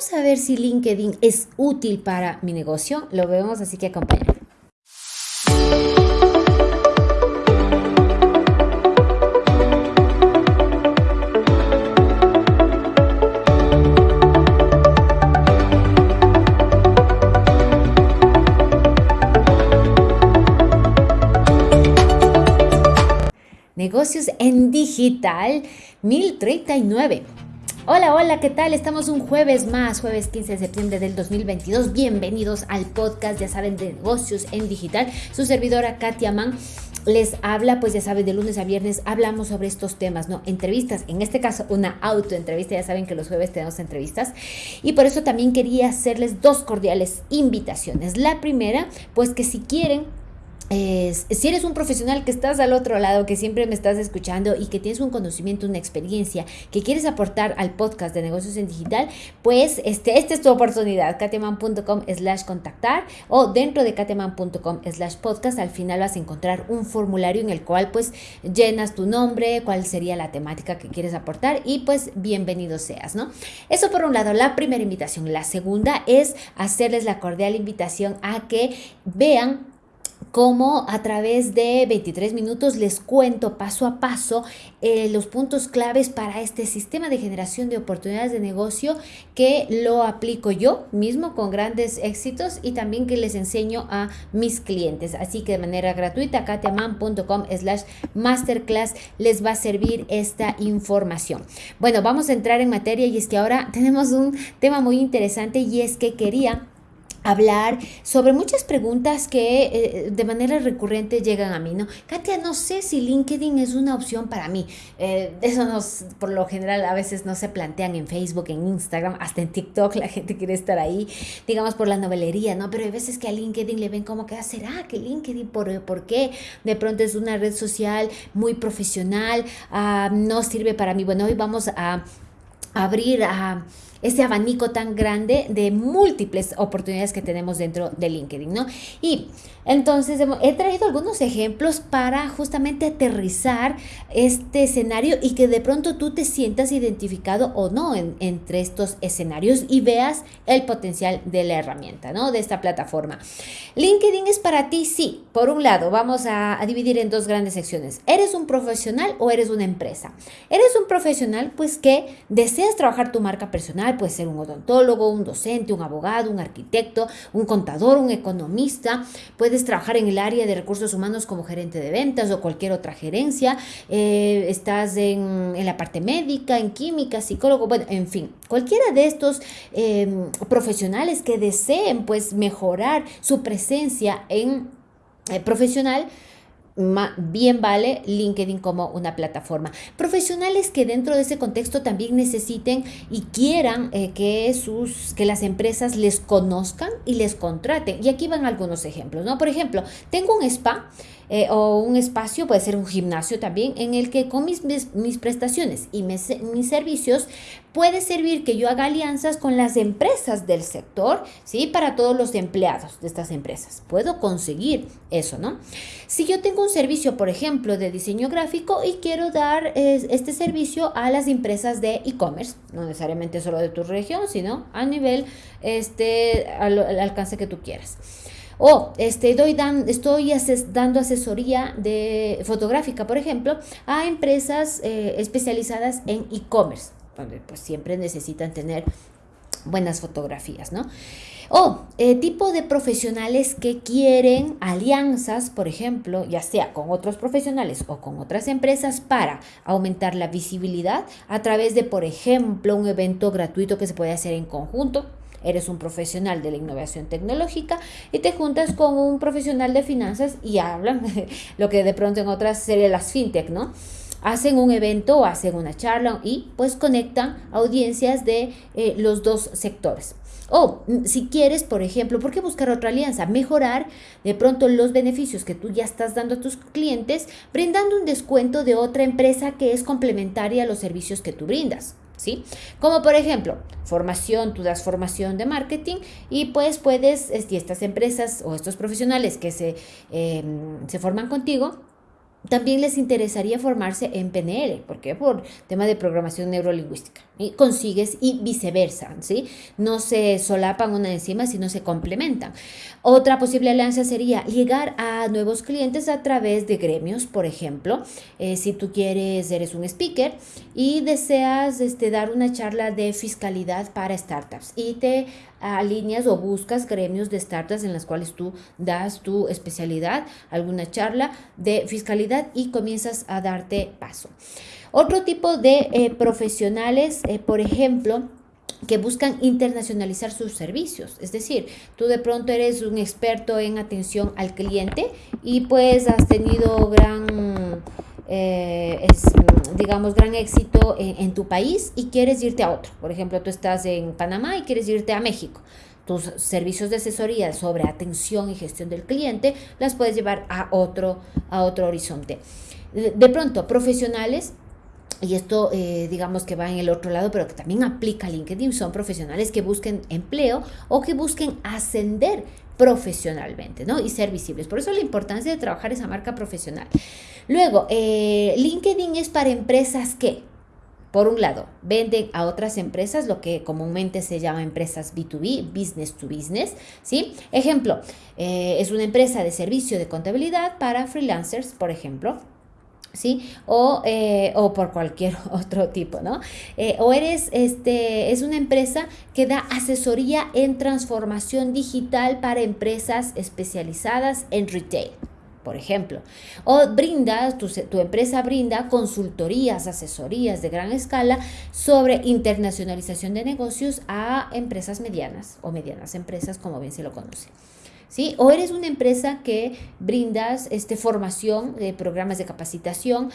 vamos a ver si LinkedIn es útil para mi negocio. Lo vemos, así que acompáñame. Negocios en Digital 1039. Hola, hola, ¿qué tal? Estamos un jueves más, jueves 15 de septiembre del 2022. Bienvenidos al podcast, ya saben, de negocios en digital. Su servidora Katia Mann les habla, pues ya saben, de lunes a viernes hablamos sobre estos temas, ¿no? Entrevistas, en este caso una autoentrevista, ya saben que los jueves tenemos entrevistas y por eso también quería hacerles dos cordiales invitaciones. La primera, pues que si quieren si eres un profesional que estás al otro lado, que siempre me estás escuchando y que tienes un conocimiento, una experiencia, que quieres aportar al podcast de negocios en digital, pues este, esta es tu oportunidad, kateman.com slash contactar o dentro de kateman.com slash podcast, al final vas a encontrar un formulario en el cual pues llenas tu nombre, cuál sería la temática que quieres aportar y pues bienvenido seas, ¿no? Eso por un lado, la primera invitación. La segunda es hacerles la cordial invitación a que vean como a través de 23 minutos les cuento paso a paso eh, los puntos claves para este sistema de generación de oportunidades de negocio que lo aplico yo mismo con grandes éxitos y también que les enseño a mis clientes. Así que de manera gratuita, katiaman.com slash masterclass les va a servir esta información. Bueno, vamos a entrar en materia y es que ahora tenemos un tema muy interesante y es que quería hablar sobre muchas preguntas que eh, de manera recurrente llegan a mí, ¿no? Katia, no sé si LinkedIn es una opción para mí. Eh, eso nos, por lo general a veces no se plantean en Facebook, en Instagram, hasta en TikTok la gente quiere estar ahí, digamos por la novelería, ¿no? Pero hay veces que a LinkedIn le ven como que, ah, ¿será que LinkedIn, por, por qué? De pronto es una red social muy profesional, ah, no sirve para mí. Bueno, hoy vamos a abrir a ese abanico tan grande de múltiples oportunidades que tenemos dentro de LinkedIn, ¿no? Y entonces he traído algunos ejemplos para justamente aterrizar este escenario y que de pronto tú te sientas identificado o no entre estos escenarios y veas el potencial de la herramienta, ¿no? De esta plataforma. LinkedIn es para ti, sí. Por un lado, vamos a, a dividir en dos grandes secciones. ¿Eres un profesional o eres una empresa? Eres un profesional, pues que deseas trabajar tu marca personal puede ser un odontólogo, un docente, un abogado, un arquitecto, un contador, un economista, puedes trabajar en el área de recursos humanos como gerente de ventas o cualquier otra gerencia, eh, estás en, la parte médica, en química, psicólogo, bueno, en fin, cualquiera de estos em, profesionales que deseen pues mejorar su presencia en eh, profesional, bien vale LinkedIn como una plataforma. Profesionales que dentro de ese contexto también necesiten y quieran eh, que, sus, que las empresas les conozcan y les contraten. Y aquí van algunos ejemplos, ¿no? Por ejemplo, tengo un spa eh, o un espacio, puede ser un gimnasio también, en el que con mis, mis, prestaciones y mis, mis, servicios puede servir que yo haga alianzas con las empresas del sector, ¿sí? Para todos los empleados de estas empresas. Puedo conseguir eso, ¿no? Si yo tengo un servicio, por ejemplo, de diseño gráfico y quiero dar este servicio a las empresas de e-commerce, no necesariamente solo de tu región, sino a nivel, este, al alcance que tú quieras. O este, doy dan, estoy dando asesoría de fotográfica, por ejemplo, a empresas eh, especializadas en e-commerce, donde pues siempre necesitan tener buenas fotografías, ¿no? O eh, tipo de profesionales que quieren alianzas, por ejemplo, ya sea con otros profesionales o con otras empresas para aumentar la visibilidad a través de, por ejemplo, un evento gratuito que se puede hacer en conjunto eres un profesional de la innovación tecnológica y te juntas con un profesional de finanzas y hablan lo que de pronto en otras series las fintech, ¿no? Hacen un evento o hacen una charla y pues conectan audiencias de eh, los dos sectores. O mm, si quieres, por ejemplo, ¿por qué buscar otra alianza? Mejorar de pronto los beneficios que tú ya estás dando a tus clientes, brindando un descuento de otra empresa que es complementaria a los servicios que tú brindas. ¿Sí? Como por ejemplo, formación, tú das formación de marketing y pues puedes, y estas empresas o estos profesionales que se, em, se forman contigo, también les interesaría formarse en PNL. ¿Por qué? Por tema de programación neurolingüística. y consigues y viceversa, ¿sí? No se solapan una encima, sino se complementan. Otra posible alianza sería llegar a nuevos clientes a través de gremios, por ejemplo, eh, si tú quieres, eres un speaker y deseas este, dar una charla de fiscalidad para startups y te alineas o buscas gremios de startups en las cuales tú das tu especialidad, alguna charla de fiscalidad y comienzas a darte paso. Otro tipo de eh, profesionales, eh, por ejemplo, que buscan internacionalizar sus servicios. Es decir, tú de pronto eres un experto en atención al cliente y pues has tenido gran, eh, digamos, gran éxito en, tu país y quieres irte a otro. Por ejemplo, tú estás en Panamá y quieres irte a México. Tus servicios de asesoría sobre atención y gestión del cliente las puedes llevar a otro, a otro horizonte. De pronto, profesionales y esto eh, digamos que va en el otro lado, pero que también aplica LinkedIn, son profesionales que busquen empleo o que busquen ascender profesionalmente, ¿no? Y ser visibles. Por eso la importancia de trabajar esa marca profesional. Luego, eh, LinkedIn es para empresas que, por un lado, venden a otras empresas, lo que comúnmente se llama empresas B2B, business to business, ¿sí? Ejemplo, eh, es una empresa de servicio de contabilidad para freelancers, por ejemplo, ¿sí? O, eh, o, por cualquier otro tipo, ¿no? Eh, o eres, este, es una empresa que da asesoría en transformación digital para empresas especializadas en retail, por ejemplo. O brinda, tu, tu empresa brinda consultorías, asesorías de gran escala sobre internacionalización de negocios a empresas medianas o medianas empresas, como bien se lo conoce. ¿Sí? O eres una empresa que brindas este, formación, de programas de capacitación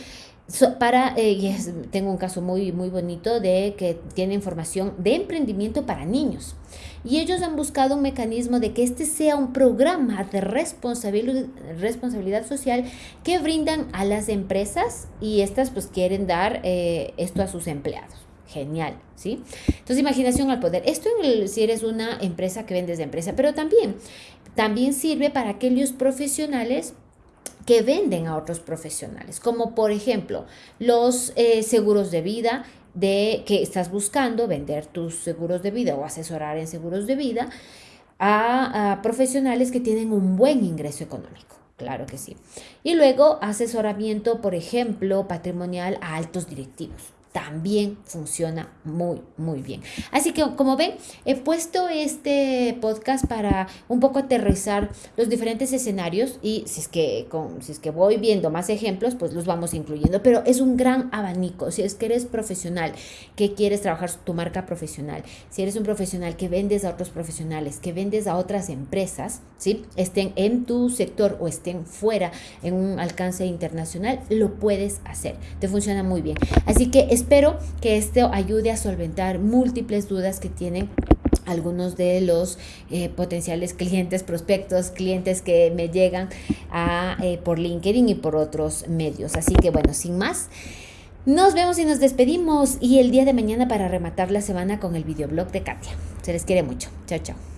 para, eh, tengo un caso muy, muy bonito de que tienen formación de emprendimiento para niños. Y ellos han buscado un mecanismo de que este sea un programa de responsabilidad, responsabilidad social que brindan a las empresas y estas pues quieren dar eh, esto a sus empleados genial, ¿sí? Entonces, imaginación al poder. Esto si eres una empresa que vendes de empresa, pero también, también sirve para aquellos profesionales que venden a otros profesionales, como por ejemplo los eh, seguros de vida de que estás buscando vender tus seguros de vida o asesorar en seguros de vida a, a profesionales que tienen un buen ingreso económico. Claro que sí. Y luego asesoramiento, por ejemplo, patrimonial a altos directivos también funciona muy, muy bien. Así que como ven, he puesto este podcast para un poco aterrizar los diferentes escenarios y si es que, si es que voy viendo más ejemplos, pues los vamos incluyendo, pero es un gran abanico. Si es que eres profesional, que quieres trabajar tu marca profesional, si eres un profesional que vendes a otros profesionales, que vendes a otras empresas, ¿sí? estén en tu sector o estén fuera en un alcance internacional, lo puedes hacer. Te funciona muy bien. Así que es Espero que esto ayude a solventar múltiples dudas que tienen algunos de los eh, potenciales clientes, prospectos, clientes que me llegan eh, por LinkedIn y por otros medios. Así que bueno, sin más, nos vemos y nos despedimos y el día de mañana para rematar la semana con el videoblog de Katia. Se les quiere mucho. Chao, chao.